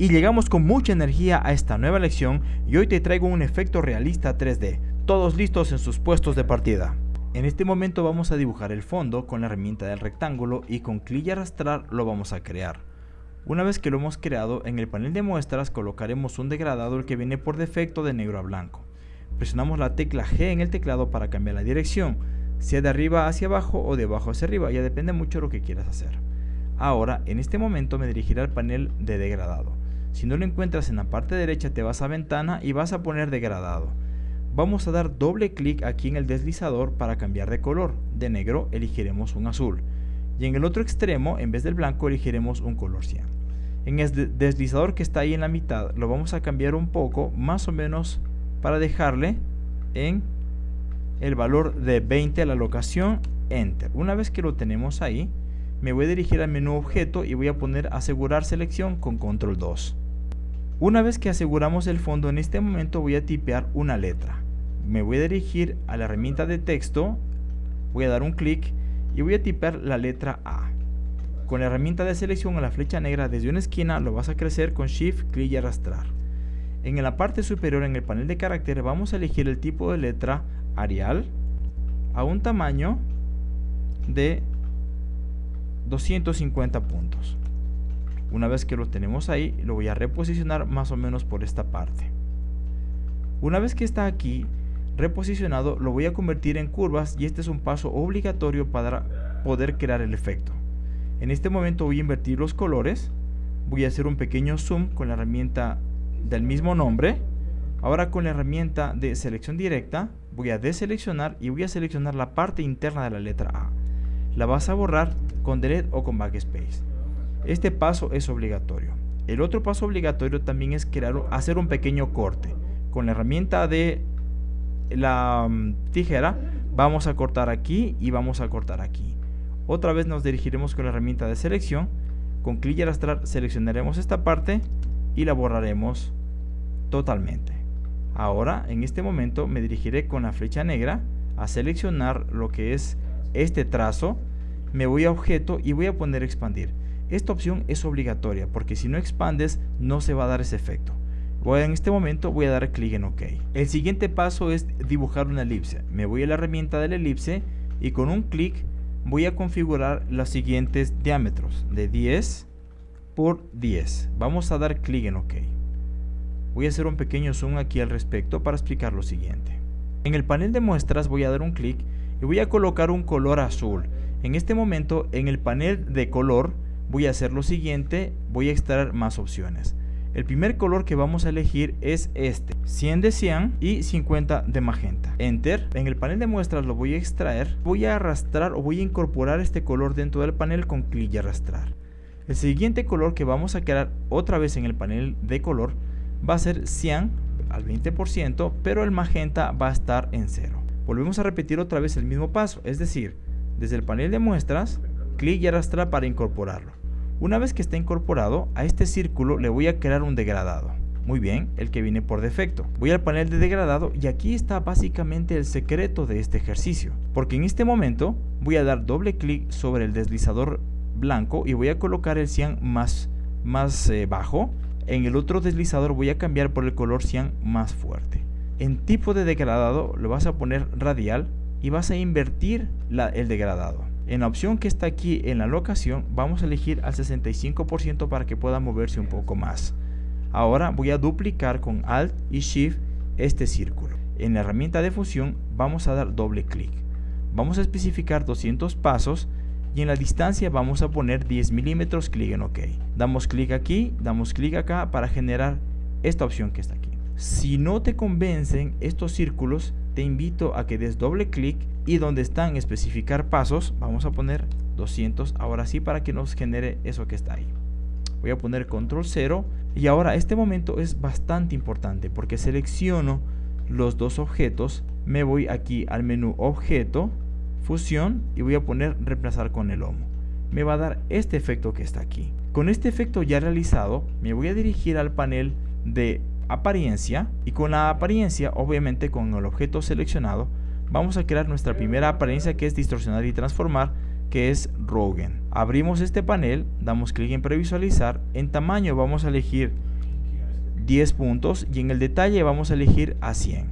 Y llegamos con mucha energía a esta nueva lección y hoy te traigo un efecto realista 3D, todos listos en sus puestos de partida. En este momento vamos a dibujar el fondo con la herramienta del rectángulo y con clic y arrastrar lo vamos a crear. Una vez que lo hemos creado, en el panel de muestras colocaremos un degradado el que viene por defecto de negro a blanco. Presionamos la tecla G en el teclado para cambiar la dirección, sea de arriba hacia abajo o de abajo hacia arriba, ya depende mucho de lo que quieras hacer. Ahora, en este momento me dirigiré al panel de degradado. Si no lo encuentras en la parte derecha te vas a ventana y vas a poner degradado. Vamos a dar doble clic aquí en el deslizador para cambiar de color. De negro elegiremos un azul. Y en el otro extremo, en vez del blanco, elegiremos un color cian. En el deslizador que está ahí en la mitad, lo vamos a cambiar un poco, más o menos para dejarle en el valor de 20 a la locación Enter. Una vez que lo tenemos ahí, me voy a dirigir al menú objeto y voy a poner asegurar selección con control 2. Una vez que aseguramos el fondo en este momento voy a tipear una letra. Me voy a dirigir a la herramienta de texto, voy a dar un clic y voy a tipear la letra A. Con la herramienta de selección a la flecha negra desde una esquina lo vas a crecer con Shift, clic y arrastrar. En la parte superior en el panel de caracteres vamos a elegir el tipo de letra Arial a un tamaño de 250 puntos. Una vez que lo tenemos ahí, lo voy a reposicionar más o menos por esta parte. Una vez que está aquí reposicionado, lo voy a convertir en curvas y este es un paso obligatorio para poder crear el efecto. En este momento voy a invertir los colores, voy a hacer un pequeño zoom con la herramienta del mismo nombre. Ahora con la herramienta de selección directa, voy a deseleccionar y voy a seleccionar la parte interna de la letra A. La vas a borrar con delete o con backspace. Este paso es obligatorio. El otro paso obligatorio también es crear, hacer un pequeño corte. Con la herramienta de la mm, tijera vamos a cortar aquí y vamos a cortar aquí. Otra vez nos dirigiremos con la herramienta de selección. Con clic y arrastrar seleccionaremos esta parte y la borraremos totalmente. Ahora, en este momento, me dirigiré con la flecha negra a seleccionar lo que es este trazo me voy a objeto y voy a poner expandir. Esta opción es obligatoria porque si no expandes no se va a dar ese efecto. Voy, en este momento voy a dar clic en OK. El siguiente paso es dibujar una elipse. Me voy a la herramienta de la elipse y con un clic voy a configurar los siguientes diámetros de 10 por 10. Vamos a dar clic en OK. Voy a hacer un pequeño zoom aquí al respecto para explicar lo siguiente. En el panel de muestras voy a dar un clic y voy a colocar un color azul. En este momento en el panel de color voy a hacer lo siguiente, voy a extraer más opciones. El primer color que vamos a elegir es este, 100 de cian y 50 de magenta. Enter. En el panel de muestras lo voy a extraer. Voy a arrastrar o voy a incorporar este color dentro del panel con clic y arrastrar. El siguiente color que vamos a crear otra vez en el panel de color va a ser cian al 20%, pero el magenta va a estar en cero. Volvemos a repetir otra vez el mismo paso, es decir, desde el panel de muestras, clic y arrastrar para incorporarlo. Una vez que está incorporado, a este círculo le voy a crear un degradado. Muy bien, el que viene por defecto. Voy al panel de degradado y aquí está básicamente el secreto de este ejercicio. Porque en este momento voy a dar doble clic sobre el deslizador blanco y voy a colocar el cian más, más eh, bajo. En el otro deslizador voy a cambiar por el color cian más fuerte. En tipo de degradado lo vas a poner radial y vas a invertir el degradado. En la opción que está aquí en la locación vamos a elegir al 65% para que pueda moverse un poco más. Ahora voy a duplicar con Alt y Shift este círculo. En la herramienta de fusión vamos a dar doble clic. Vamos a especificar 200 pasos y en la distancia vamos a poner 10 milímetros, clic en OK. Damos clic aquí, damos clic acá para generar esta opción que está aquí. Si no te convencen estos círculos, te invito a que des doble clic y donde están especificar pasos, vamos a poner 200 ahora sí para que nos genere eso que está ahí. Voy a poner control 0 y ahora este momento es bastante importante porque selecciono los dos objetos, me voy aquí al menú objeto, fusión y voy a poner reemplazar con el lomo. Me va a dar este efecto que está aquí. Con este efecto ya realizado, me voy a dirigir al panel de apariencia y con la apariencia, obviamente con el objeto seleccionado, vamos a crear nuestra primera apariencia que es distorsionar y transformar, que es Rogen. Abrimos este panel, damos clic en previsualizar, en tamaño vamos a elegir 10 puntos y en el detalle vamos a elegir a 100.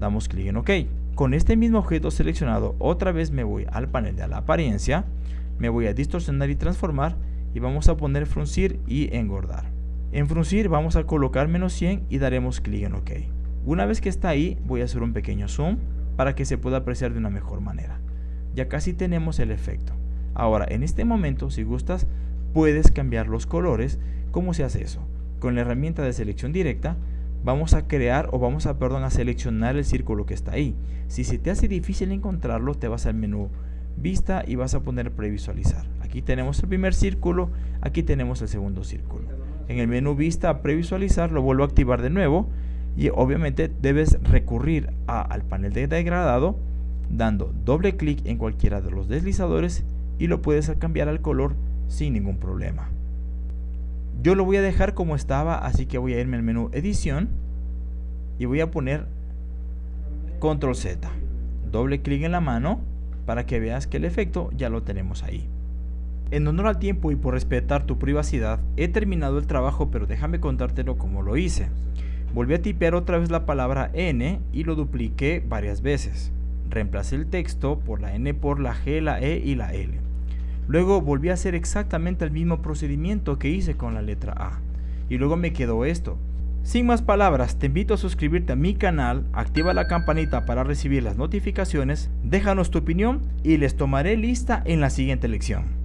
Damos clic en OK. Con este mismo objeto seleccionado, otra vez me voy al panel de la apariencia, me voy a distorsionar y transformar y vamos a poner fruncir y engordar. En fruncir vamos a colocar menos 100 y daremos clic en OK. Una vez que está ahí, voy a hacer un pequeño zoom para que se pueda apreciar de una mejor manera. Ya casi tenemos el efecto. Ahora, en este momento, si gustas, puedes cambiar los colores. ¿Cómo se hace eso? Con la herramienta de selección directa, vamos a crear o vamos a, perdón, a seleccionar el círculo que está ahí. Si se te hace difícil encontrarlo, te vas al menú vista y vas a poner previsualizar. Aquí tenemos el primer círculo, aquí tenemos el segundo círculo. En el menú vista previsualizar lo vuelvo a activar de nuevo y obviamente debes recurrir al panel de degradado dando doble clic en cualquiera de los deslizadores y lo puedes cambiar al color sin ningún problema. Yo lo voy a dejar como estaba, así que voy a irme al menú edición y voy a poner control Z. Doble clic en la mano para que veas que el efecto ya lo tenemos ahí. En honor al tiempo y por respetar tu privacidad, he terminado el trabajo pero déjame contártelo como lo hice. Volví a tipear otra vez la palabra N y lo dupliqué varias veces. Reemplacé el texto por la N por la G, la E y la L. Luego volví a hacer exactamente el mismo procedimiento que hice con la letra A. Y luego me quedó esto. Sin más palabras, te invito a suscribirte a mi canal, activa la campanita para recibir las notificaciones, déjanos tu opinión y les tomaré lista en la siguiente lección.